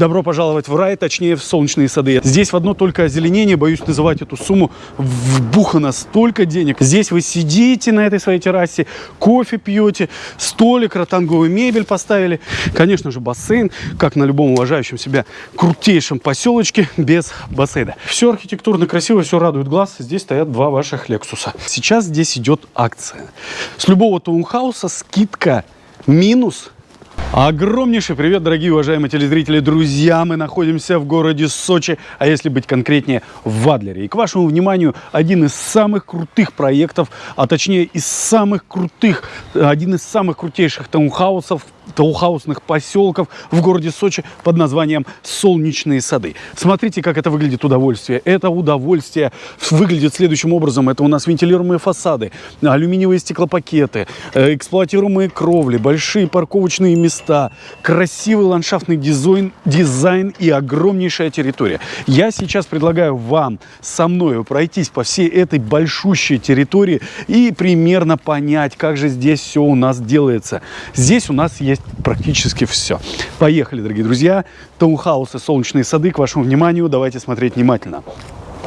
Добро пожаловать в рай, точнее в солнечные сады. Здесь в одно только озеленение, боюсь называть эту сумму, вбухано столько денег. Здесь вы сидите на этой своей террасе, кофе пьете, столик, ротанговую мебель поставили. Конечно же бассейн, как на любом уважающем себя крутейшем поселочке, без бассейна. Все архитектурно красиво, все радует глаз. Здесь стоят два ваших Лексуса. Сейчас здесь идет акция. С любого таунхауса скидка минус Огромнейший привет, дорогие уважаемые телезрители, друзья! Мы находимся в городе Сочи, а если быть конкретнее, в Адлере. И к вашему вниманию один из самых крутых проектов, а точнее из самых крутых, один из самых крутейших таунхаусов таухаусных поселков в городе Сочи под названием «Солнечные сады». Смотрите, как это выглядит удовольствие. Это удовольствие выглядит следующим образом. Это у нас вентилируемые фасады, алюминиевые стеклопакеты, э, эксплуатируемые кровли, большие парковочные места, красивый ландшафтный дизайн, дизайн и огромнейшая территория. Я сейчас предлагаю вам со мной пройтись по всей этой большущей территории и примерно понять, как же здесь все у нас делается. Здесь у нас есть практически все. Поехали, дорогие друзья. Таунхаусы «Солнечные сады» к вашему вниманию. Давайте смотреть внимательно.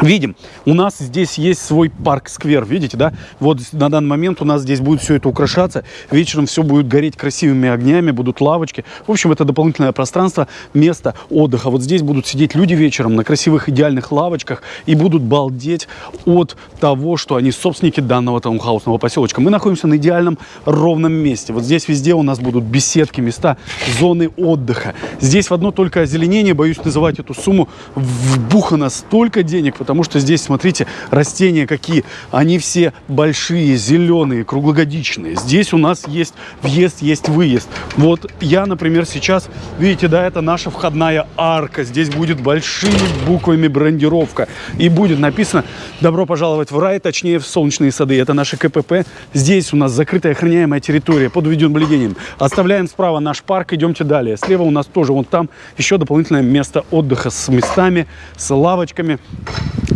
Видим, у нас здесь есть свой парк-сквер, видите, да? Вот на данный момент у нас здесь будет все это украшаться. Вечером все будет гореть красивыми огнями, будут лавочки. В общем, это дополнительное пространство, место отдыха. Вот здесь будут сидеть люди вечером на красивых идеальных лавочках и будут балдеть от того, что они собственники данного таунхаусного поселочка. Мы находимся на идеальном ровном месте. Вот здесь везде у нас будут беседки, места, зоны отдыха. Здесь в одно только озеленение, боюсь называть эту сумму, вбухано столько денег, потому что здесь, смотрите, растения какие. Они все большие, зеленые, круглогодичные. Здесь у нас есть въезд, есть выезд. Вот я, например, сейчас, видите, да, это наша входная арка. Здесь будет большими буквами брендировка. И будет написано «Добро пожаловать в рай», точнее, в солнечные сады. Это наши КПП. Здесь у нас закрытая охраняемая территория под видеонаблюдением. Оставляем справа наш парк, идемте далее. Слева у нас тоже, вон там еще дополнительное место отдыха с местами, с лавочками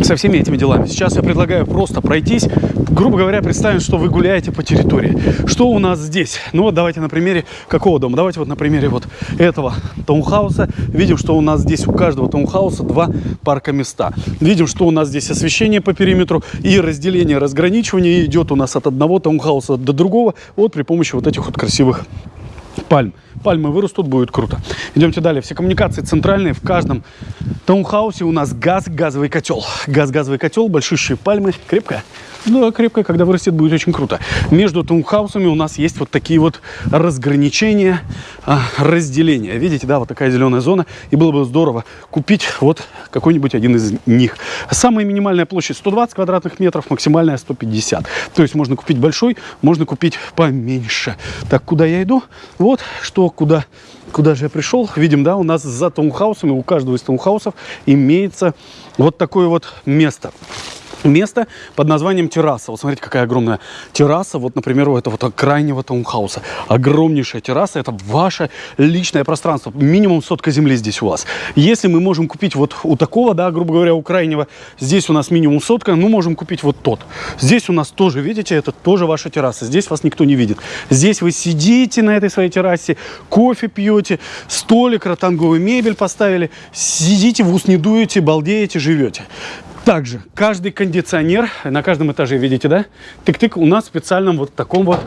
со всеми этими делами. Сейчас я предлагаю просто пройтись, грубо говоря, представим, что вы гуляете по территории. Что у нас здесь? Ну вот давайте на примере какого дома? Давайте вот на примере вот этого таунхауса. Видим, что у нас здесь у каждого таунхауса два парка места. Видим, что у нас здесь освещение по периметру и разделение, разграничивание идет у нас от одного таунхауса до другого вот при помощи вот этих вот красивых пальм. Пальмы вырастут, будет круто. Идемте далее. Все коммуникации центральные. В каждом таунхаусе у нас газ, газовый котел. Газ, газовый котел, большущие пальмы. Крепкая? Ну, крепкая, когда вырастет, будет очень круто. Между таунхаусами у нас есть вот такие вот разграничения, а, разделения. Видите, да, вот такая зеленая зона. И было бы здорово купить вот какой-нибудь один из них. Самая минимальная площадь 120 квадратных метров, максимальная 150. То есть можно купить большой, можно купить поменьше. Так, куда я иду? Вот, что, куда, куда же я пришел. Видим, да, у нас за таунхаусами, у каждого из таунхаусов имеется вот такое вот место место под названием терраса. Вот смотрите, какая огромная терраса. Вот, например, у этого вот крайнего таунхауса. Огромнейшая терраса. Это ваше личное пространство. Минимум сотка земли здесь у вас. Если мы можем купить вот у такого, да, грубо говоря, у крайнего, здесь у нас минимум сотка, ну, можем купить вот тот. Здесь у нас тоже, видите, это тоже ваша терраса. Здесь вас никто не видит. Здесь вы сидите на этой своей террасе, кофе пьете, столик, ротанговую мебель поставили, сидите, в ус не дуете, балдеете, живете. Также каждый кондиционер, на каждом этаже, видите, да, тык-тык, у нас в специальном вот таком вот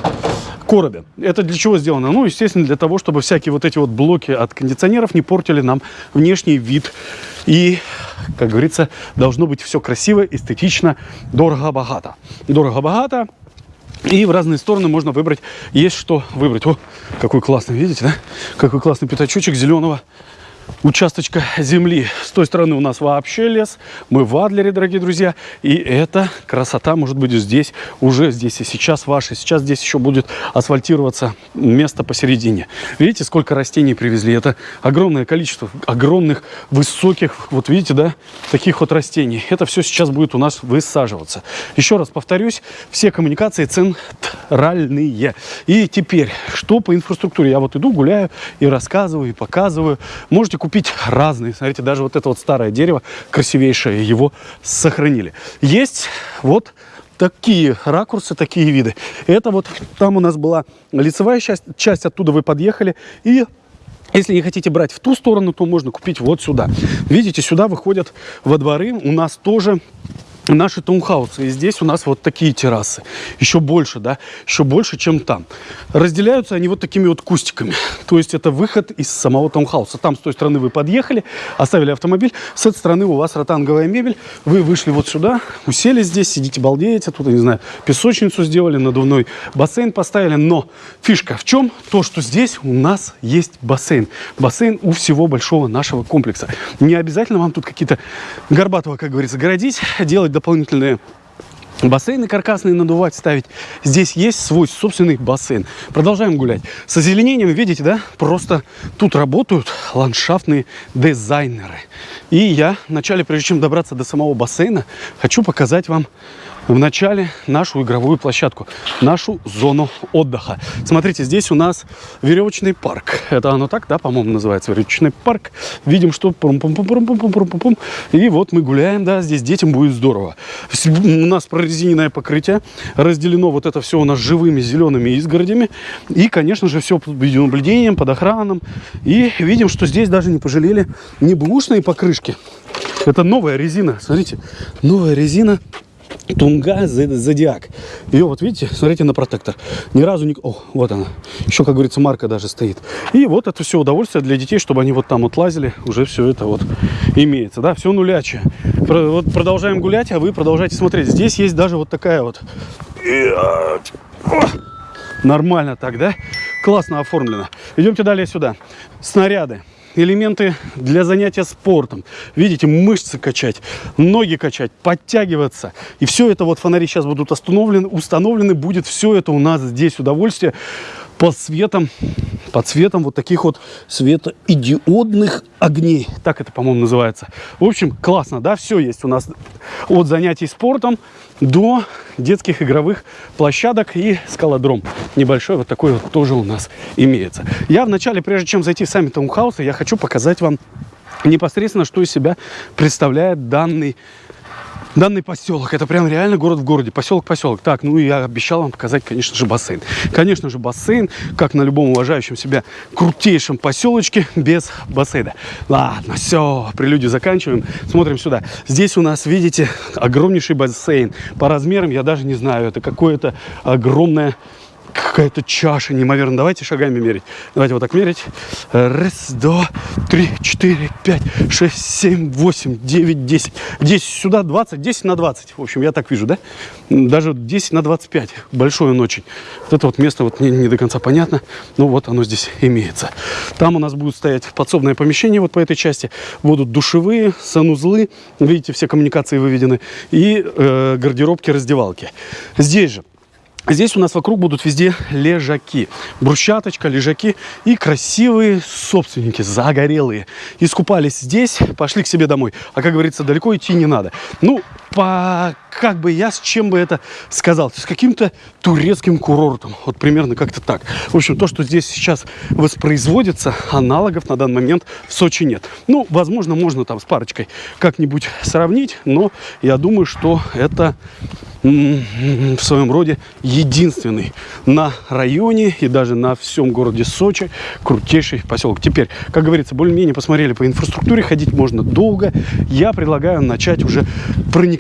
коробе. Это для чего сделано? Ну, естественно, для того, чтобы всякие вот эти вот блоки от кондиционеров не портили нам внешний вид. И, как говорится, должно быть все красиво, эстетично, дорого-богато. Дорого-богато. И в разные стороны можно выбрать, есть что выбрать. О, какой классный, видите, да? Какой классный пятачочек зеленого участочка земли. С той стороны у нас вообще лес. Мы в Адлере, дорогие друзья. И эта красота может быть здесь, уже здесь и сейчас ваша. Сейчас здесь еще будет асфальтироваться место посередине. Видите, сколько растений привезли? Это огромное количество огромных, высоких, вот видите, да, таких вот растений. Это все сейчас будет у нас высаживаться. Еще раз повторюсь, все коммуникации центральные. И теперь, что по инфраструктуре? Я вот иду, гуляю и рассказываю, и показываю. Можете купить разные. Смотрите, даже вот это вот старое дерево, красивейшее, его сохранили. Есть вот такие ракурсы, такие виды. Это вот там у нас была лицевая часть, часть оттуда вы подъехали и Если не хотите брать в ту сторону, то можно купить вот сюда. Видите, сюда выходят во дворы у нас тоже наши таунхаусы. И здесь у нас вот такие террасы. Еще больше, да, еще больше, чем там. Разделяются они вот такими вот кустиками. То есть это выход из самого таунхауса. Там с той стороны вы подъехали, оставили автомобиль. С этой стороны у вас ротанговая мебель. Вы вышли вот сюда, усели здесь, сидите, балдеете. Тут, я не знаю, песочницу сделали, надувной бассейн поставили. Но фишка в чем? То, что здесь у нас есть бассейн. Бассейн у всего большого нашего комплекса. Не обязательно вам тут какие-то горбатого, как говорится, городить, делать дополнительные бассейны каркасные надувать, ставить. Здесь есть свой собственный бассейн. Продолжаем гулять. С озеленением, видите, да, просто тут работают ландшафтные дизайнеры. И я вначале, прежде чем добраться до самого бассейна, хочу показать вам в начале нашу игровую площадку, нашу зону отдыха. Смотрите, здесь у нас веревочный парк. Это оно так, да, по-моему, называется веревочный парк. Видим, что пум -пум -пум -пум -пум -пум -пум -пум. И вот мы гуляем, да, здесь детям будет здорово. У нас прорезиненное покрытие, разделено вот это все у нас живыми зелеными изгородями. И, конечно же, все под видеонаблюдением, под охраном. И видим, что здесь даже не пожалели не бэушные покрышки. Это новая резина, смотрите, новая резина Тунга Зодиак. Ее вот видите, смотрите на протектор. Ни разу не... О, вот она. Еще, как говорится, марка даже стоит. И вот это все удовольствие для детей, чтобы они вот там вот лазили. Уже все это вот имеется. Да, все нулячее. Вот продолжаем гулять, а вы продолжайте смотреть. Здесь есть даже вот такая вот... Нормально так, да? Классно оформлено. Идемте далее сюда. Снаряды элементы для занятия спортом. Видите, мышцы качать, ноги качать, подтягиваться. И все это вот фонари сейчас будут установлены, установлены будет все это у нас здесь удовольствие под светом, под светом вот таких вот светоидиодных огней. Так это, по-моему, называется. В общем, классно, да, все есть у нас от занятий спортом до детских игровых площадок и скалодром. Небольшой вот такой вот тоже у нас имеется. Я вначале, прежде чем зайти в сами таунхаусы, я хочу показать вам непосредственно, что из себя представляет данный данный поселок. Это прям реально город в городе, поселок-поселок. Так, ну я обещал вам показать, конечно же, бассейн. Конечно же, бассейн, как на любом уважающем себя крутейшем поселочке, без бассейна. Ладно, все, прелюдию заканчиваем. Смотрим сюда. Здесь у нас, видите, огромнейший бассейн. По размерам я даже не знаю, это какое-то огромное какая-то чаша неимоверно. Давайте шагами мерить. Давайте вот так мерить. Раз, два, три, четыре, пять, шесть, семь, восемь, девять, десять. Десять сюда, двадцать, десять на двадцать. В общем, я так вижу, да? Даже десять на двадцать пять. Большое он очень. Вот это вот место вот мне не до конца понятно. Но вот оно здесь имеется. Там у нас будет стоять подсобное помещение вот по этой части. Будут душевые, санузлы. Видите, все коммуникации выведены. И э, гардеробки, раздевалки. Здесь же Здесь у нас вокруг будут везде лежаки. Брусчаточка, лежаки и красивые собственники, загорелые. Искупались здесь, пошли к себе домой. А как говорится, далеко идти не надо. Ну, по, как бы я с чем бы это сказал? С каким-то турецким курортом. Вот примерно как-то так. В общем, то, что здесь сейчас воспроизводится, аналогов на данный момент в Сочи нет. Ну, возможно, можно там с парочкой как-нибудь сравнить, но я думаю, что это в своем роде единственный на районе и даже на всем городе Сочи крутейший поселок. Теперь, как говорится, более-менее посмотрели по инфраструктуре, ходить можно долго. Я предлагаю начать уже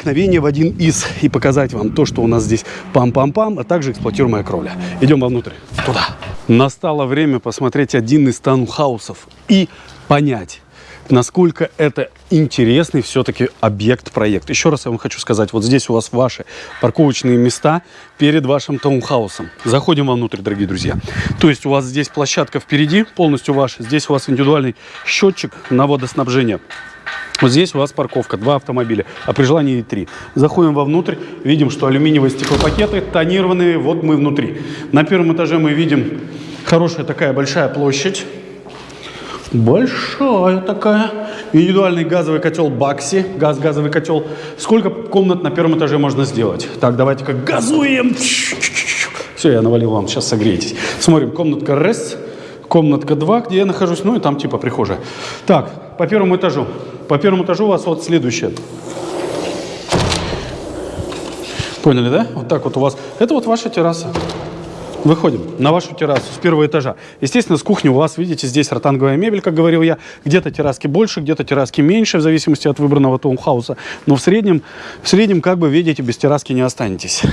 проникновение в один из и показать вам то, что у нас здесь пам-пам-пам, а также эксплуатируемая кровля. Идем вовнутрь, туда. Настало время посмотреть один из таунхаусов и понять, насколько это интересный все-таки объект-проект. Еще раз я вам хочу сказать, вот здесь у вас ваши парковочные места перед вашим таунхаусом. Заходим вовнутрь, дорогие друзья. То есть у вас здесь площадка впереди, полностью ваша. Здесь у вас индивидуальный счетчик на водоснабжение. Вот здесь у вас парковка, два автомобиля, а при желании и три. Заходим вовнутрь, видим, что алюминиевые стеклопакеты тонированные, вот мы внутри. На первом этаже мы видим хорошая такая большая площадь. Большая такая. Индивидуальный газовый котел Бакси. Газ, газовый котел. Сколько комнат на первом этаже можно сделать? Так, давайте как газуем. Все, я навалил вам, сейчас согреетесь. Смотрим, комнатка РС, комнатка 2, где я нахожусь, ну и там типа прихожая. Так, по первому этажу. По первому этажу у вас вот следующее. Поняли, да? Вот так вот у вас. Это вот ваша терраса. Выходим на вашу террасу с первого этажа. Естественно, с кухни у вас, видите, здесь ротанговая мебель, как говорил я. Где-то терраски больше, где-то терраски меньше, в зависимости от выбранного таунхауса. Но в среднем, в среднем, как бы, видите, без терраски не останетесь.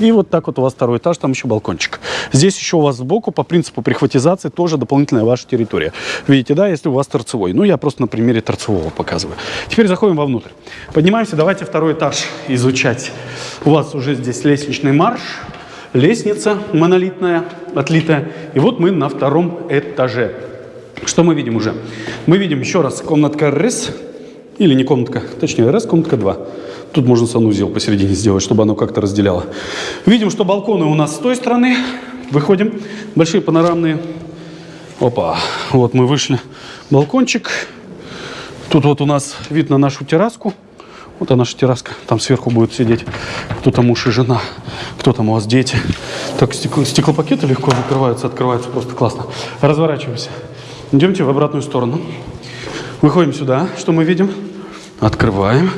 И вот так вот у вас второй этаж, там еще балкончик. Здесь еще у вас сбоку, по принципу прихватизации, тоже дополнительная ваша территория. Видите, да, если у вас торцевой. Ну, я просто на примере торцевого показываю. Теперь заходим вовнутрь. Поднимаемся, давайте второй этаж изучать. У вас уже здесь лестничный марш лестница монолитная, отлитая. И вот мы на втором этаже. Что мы видим уже? Мы видим еще раз комнатка РС, или не комнатка, точнее РС, комнатка 2. Тут можно санузел посередине сделать, чтобы оно как-то разделяло. Видим, что балконы у нас с той стороны. Выходим. Большие панорамные. Опа. Вот мы вышли. Балкончик. Тут вот у нас вид на нашу терраску. Вот она наша терраска. Там сверху будет сидеть кто-то муж и жена. Кто там у вас дети. Так, стекло, стеклопакеты легко закрываются, открываются. Просто классно. Разворачиваемся. Идемте в обратную сторону. Выходим сюда. Что мы видим? Открываем.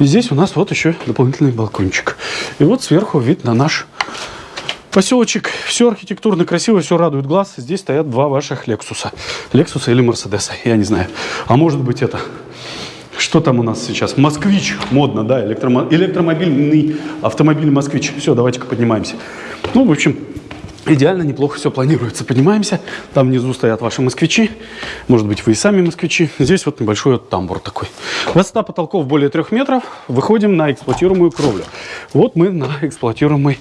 И здесь у нас вот еще дополнительный балкончик. И вот сверху вид на наш поселочек. Все архитектурно красиво, все радует глаз. Здесь стоят два ваших Лексуса. Лексуса или Мерседеса, я не знаю. А может быть это что там у нас сейчас? Москвич, модно, да, электромо... электромобильный автомобиль Москвич. Все, давайте-ка поднимаемся. Ну, в общем, идеально, неплохо все планируется. Поднимаемся, там внизу стоят ваши москвичи. Может быть, вы и сами москвичи. Здесь вот небольшой вот тамбур такой. Высота потолков более трех метров. Выходим на эксплуатируемую кровлю. Вот мы на эксплуатируемой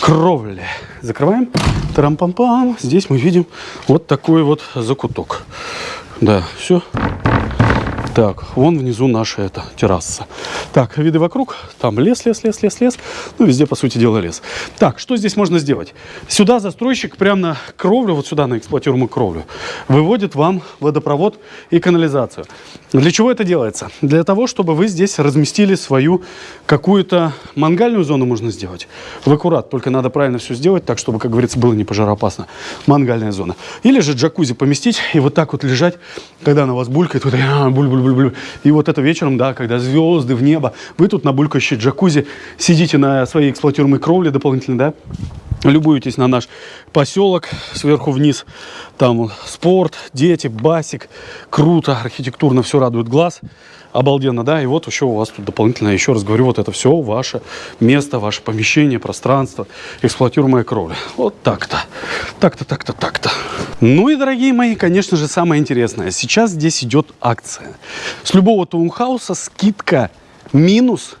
кровле. Закрываем. Тарам-пам-пам. Здесь мы видим вот такой вот закуток. Да, все. Так, вон внизу наша эта терраса. Так, виды вокруг. Там лес, лес, лес, лес, лес. Ну, везде, по сути дела, лес. Так, что здесь можно сделать? Сюда застройщик прямо на кровлю, вот сюда на эксплуатируемую кровлю, выводит вам водопровод и канализацию. Для чего это делается? Для того, чтобы вы здесь разместили свою какую-то мангальную зону можно сделать. В аккурат, только надо правильно все сделать, так, чтобы, как говорится, было не пожароопасно. Мангальная зона. Или же джакузи поместить и вот так вот лежать, когда она у вас булькает, вот, буль, буль, буль, буль. и вот это вечером, да, когда звезды в небо, вы тут на булькающей джакузи сидите на своей эксплуатируемой кровле дополнительно, да, Любуйтесь на наш поселок сверху вниз. Там спорт, дети, басик. Круто, архитектурно все радует глаз. Обалденно, да? И вот еще у вас тут дополнительно, еще раз говорю, вот это все ваше место, ваше помещение, пространство, эксплуатируемая кровля. Вот так-то. Так-то, так-то, так-то. Ну и, дорогие мои, конечно же, самое интересное. Сейчас здесь идет акция. С любого таунхауса скидка минус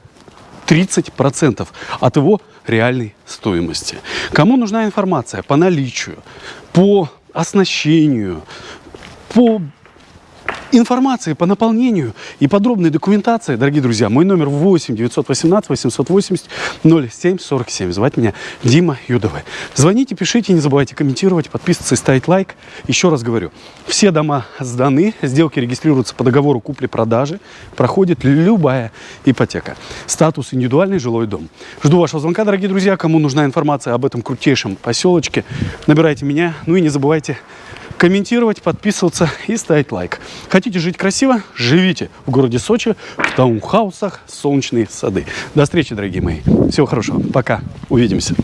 30% от его реальной стоимости. Кому нужна информация по наличию, по оснащению, по информации по наполнению и подробной документации, дорогие друзья, мой номер 8 918 880 07 47. Звать меня Дима Юдовый. Звоните, пишите, не забывайте комментировать, подписываться и ставить лайк. Еще раз говорю, все дома сданы, сделки регистрируются по договору купли-продажи, проходит любая ипотека. Статус индивидуальный жилой дом. Жду вашего звонка, дорогие друзья. Кому нужна информация об этом крутейшем поселочке, набирайте меня. Ну и не забывайте комментировать, подписываться и ставить лайк. Хотите жить красиво? Живите в городе Сочи, в таунхаусах, солнечные сады. До встречи, дорогие мои. Всего хорошего. Пока. Увидимся.